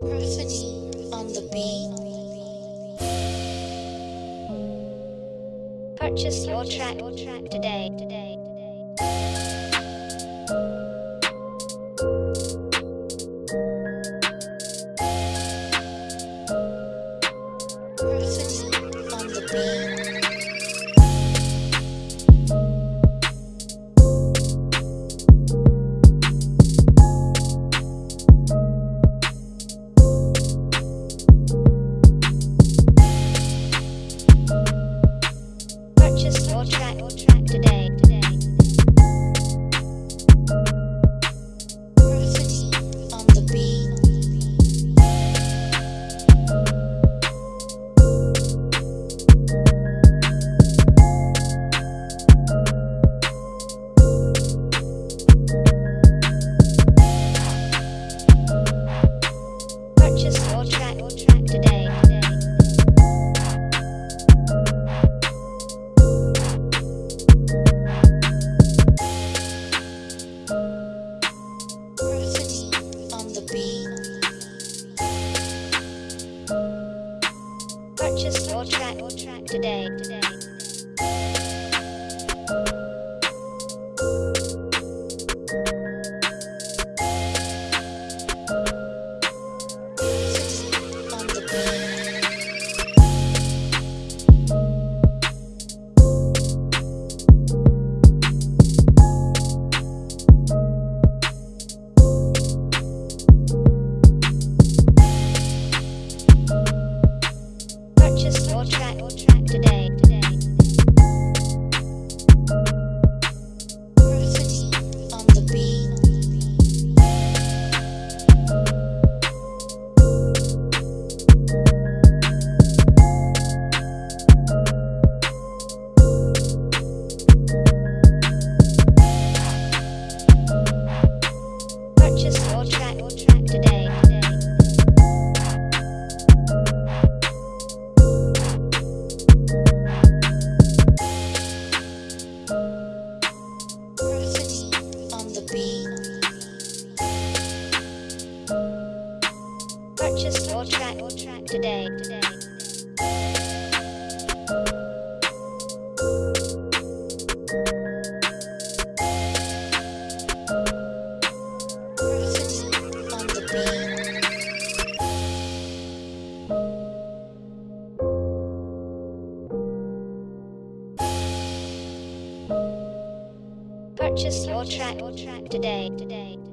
Perfidy on the beat. Purchase your track today. Today. Perfidy Purchase your track today. Today. Track Purchase your track today. Today. Perfidy on the beat. Purchase your track today. Today.